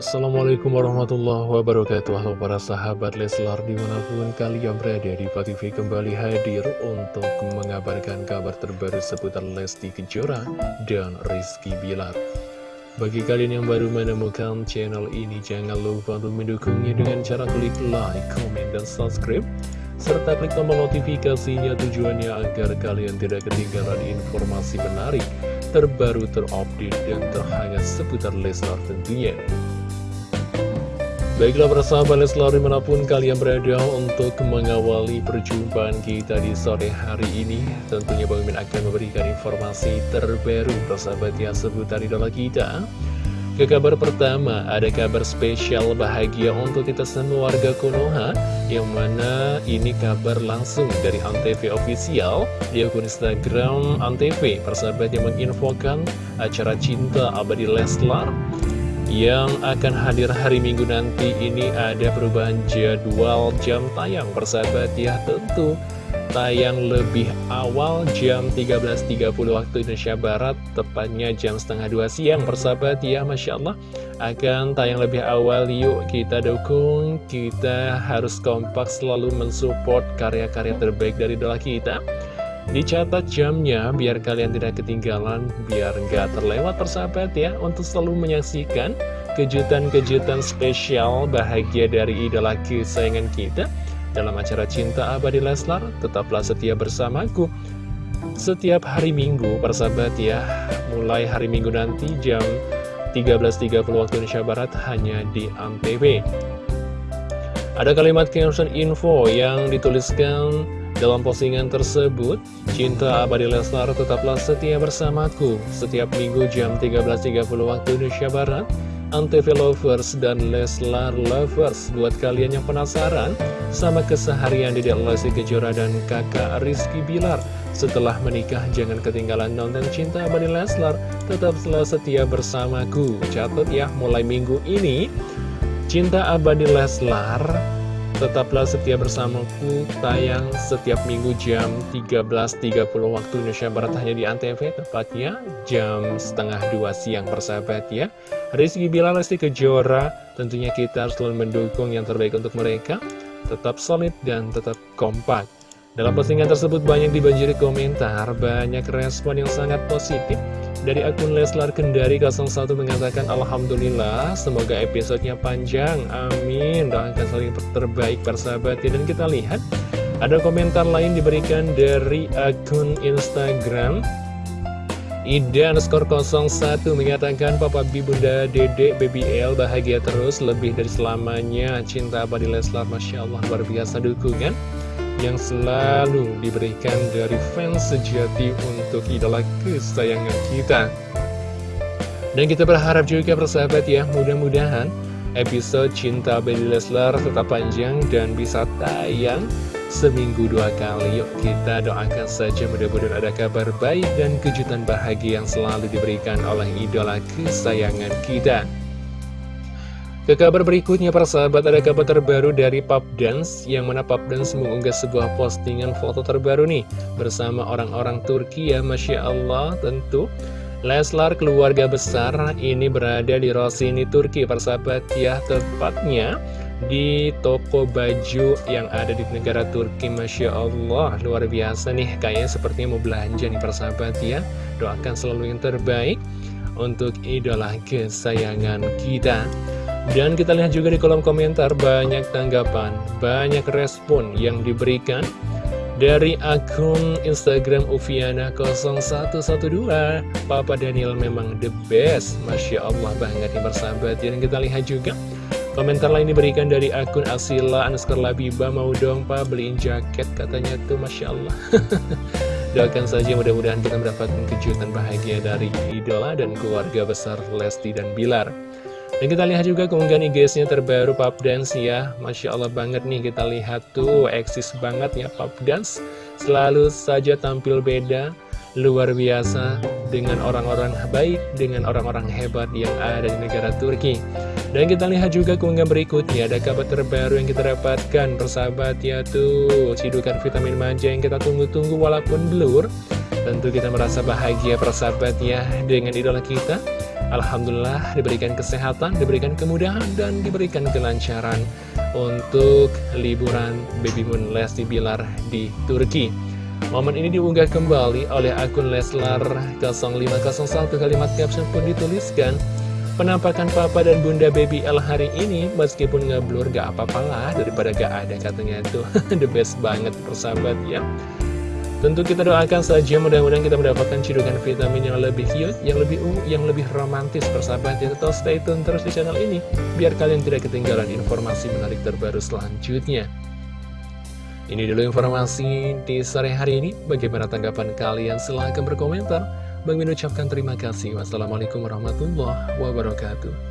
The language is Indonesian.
Assalamualaikum warahmatullahi wabarakatuh Halo para sahabat Leslar di mana pun kalian berada di TV kembali hadir untuk mengabarkan kabar terbaru seputar Lesti Kejora dan Rizky Bilar Bagi kalian yang baru menemukan channel ini jangan lupa untuk mendukungnya dengan cara klik like, comment, dan subscribe serta klik tombol notifikasinya tujuannya agar kalian tidak ketinggalan informasi menarik, terbaru, terupdate, dan terhangat seputar Leslar tentunya. Baiklah persahabat Leslar di mana pun kalian berada untuk mengawali perjumpaan kita di sore hari ini Tentunya Bang Min akan memberikan informasi terbaru persahabat yang seputar idola kita. Ke kabar pertama, ada kabar spesial bahagia untuk kita semua warga Konoha Yang mana ini kabar langsung dari Antv Official Di akun Instagram Antv. Persahabat yang menginfokan acara cinta abadi Leslar Yang akan hadir hari Minggu nanti ini ada perubahan jadwal jam tayang. Persahabat ya tentu tayang lebih awal jam 13.30 waktu Indonesia Barat tepatnya jam setengah dua siang. Persahabat ya Masya Allah akan tayang lebih awal. Yuk kita dukung kita harus kompak selalu mensupport karya-karya terbaik dari doa kita dicatat jamnya biar kalian tidak ketinggalan biar nggak terlewat persahabat ya untuk selalu menyaksikan kejutan-kejutan spesial bahagia dari idola kesayangan kita dalam acara Cinta Abadi Leslar, tetaplah setia bersamaku. Setiap hari Minggu, persahabat ya, mulai hari Minggu nanti jam 13.30 waktu Indonesia Barat hanya di ANTV. Ada kalimat caption info yang dituliskan dalam postingan tersebut, Cinta Abadi Leslar tetaplah setia bersamaku setiap minggu jam 13.30 waktu Indonesia Barat. Antv Lovers dan Leslar Lovers Buat kalian yang penasaran sama keseharian di Lesti Kejora dan kakak Rizky Bilar Setelah menikah jangan ketinggalan nonton Cinta Abadi Leslar. Tetap selalu setia bersamaku. Catat ya mulai minggu ini Cinta Abadi Leslar Tetaplah setia bersamaku tayang setiap minggu jam 13.30 waktu Indonesia Barat hanya di Antv tepatnya jam setengah dua siang persahabat ya. Rizky Bilar Lesti Kejora tentunya kita harus selalu mendukung yang terbaik untuk mereka. Tetap solid dan tetap kompak. Dalam postingan tersebut banyak dibanjiri komentar banyak respon yang sangat positif dari akun Leslar Kendari 01 mengatakan Alhamdulillah semoga episodenya panjang. Amin. Doakan saling terbaik persahabat Dan kita lihat ada komentar lain diberikan dari akun Instagram. Ida underscore 01 mengatakan Papa Bi Bunda Dede Baby L bahagia terus. Lebih dari selamanya. Cinta abadi Leslar Masya Allah luar biasa dukungan yang selalu diberikan dari fans sejati untuk idola kesayangan kita. Dan kita berharap juga persahabat ya, mudah-mudahan episode Cinta Baby Leslar tetap panjang dan bisa tayang seminggu dua kali. Yuk kita doakan saja mudah-mudahan ada kabar baik dan kejutan bahagia yang selalu diberikan oleh idola kesayangan kita. Ke kabar berikutnya para sahabat ada kabar terbaru dari Pop Dance yang mana Pop Dance mengunggah sebuah postingan foto terbaru nih bersama orang-orang Turki ya Masya Allah. Tentu Leslar keluarga besar ini berada di Rosini Turki para sahabat ya tepatnya di toko baju yang ada di negara Turki Masya Allah. Luar biasa nih kayaknya sepertinya mau belanja nih para sahabat ya. Doakan selalu yang terbaik untuk idola kesayangan kita dan kita lihat juga di kolom komentar banyak tanggapan, banyak respon yang diberikan dari akun Instagram Ufiana0112 Papa Daniel memang the best Masya Allah banget nih bersahabat. Dan kita lihat juga Komentar lain diberikan dari akun Asila Anuskar Labiba Mau dong pak beliin jaket katanya tuh Masya Allah. Doakan saja mudah-mudahan kita mendapatkan kejutan bahagia dari idola dan keluarga besar Lesti dan Bilar dan kita lihat juga keunggahan IG-nya terbaru Pop Dance ya. Masya Allah banget nih kita lihat tuh eksis banget ya Pop Dance. Selalu saja tampil beda Luar biasa dengan orang-orang baik Dengan orang-orang hebat yang ada di negara Turki. Dan kita lihat juga keunggahan berikutnya Ada kabar terbaru yang kita dapatkan Persahabat ya tuh. Cidukan vitamin manja yang kita tunggu-tunggu walaupun blur. Tentu kita merasa bahagia persahabat ya Dengan idola kita Alhamdulillah diberikan kesehatan, diberikan kemudahan, dan diberikan kelancaran untuk liburan Baby Moon Lesti Bilar di Turki. Momen ini diunggah kembali oleh akun Leslar 0501 kalimat caption pun dituliskan Penampakan papa dan bunda baby L hari ini meskipun ngeblur gak apa-apalah daripada gak ada katanya itu the best banget persahabat ya Tentu kita doakan saja mudah-mudahan kita mendapatkan cidukan vitamin yang lebih cute, yang lebih ungu, yang lebih romantis persahabat ya. Tetap stay tune terus di channel ini, biar kalian tidak ketinggalan informasi menarik terbaru selanjutnya. Ini dulu informasi di sore hari ini. Bagaimana tanggapan kalian? Silahkan berkomentar. Bang ucapkan terima kasih. Wassalamualaikum warahmatullahi wabarakatuh.